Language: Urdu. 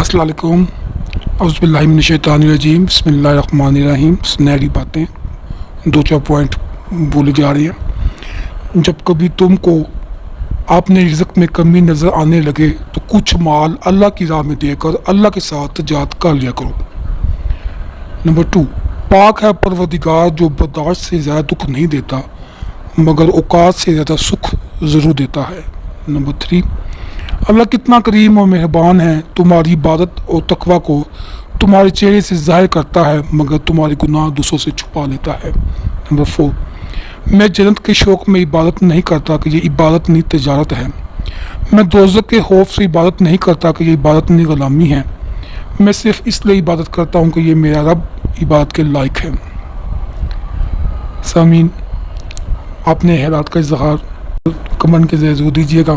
السلام علیکم۔ عزب اللہ من الشیطان الرجیم۔ بسم اللہ الرحمن الرحیم۔ سنہری باتیں دو چار پوائنٹ بولے جا رہی ہیں۔ جب کبھی تم کو آپ نے رزق میں کمی نظر آنے لگے تو کچھ مال اللہ کی راہ میں دے کر اللہ کے ساتھ تجارت کر لیا کرو۔ نمبر ٹو، پاک ہے پروردگار جو برداشت سے زیادہ دکھ نہیں دیتا، مگر اوقات سے زیادہ سکھ ضرور دیتا ہے۔ نمبر تھری اللہ کتنا کریم اور مہربان ہے، تمہاری عبادت اور تقوی کو تمہارے چہرے سے ظاہر کرتا ہے، مگر تمہارے گناہ دوسروں سے چھپا لیتا ہے۔ نمبر فور میں جنت کے شوق میں عبادت نہیں کرتا کہ یہ عبادت نہیں تجارت ہے۔ میں دوزک کے خوف سے عبادت نہیں کرتا کہ یہ عبادت نہیں غلامی ہے۔ میں صرف اس لیے عبادت کرتا ہوں کہ یہ میرا رب عبادت کے لائق ہے۔ سامعین، آپ نے حیرات کا اظہار کمن کے ذریعے ضرور دیجیے گا۔